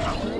You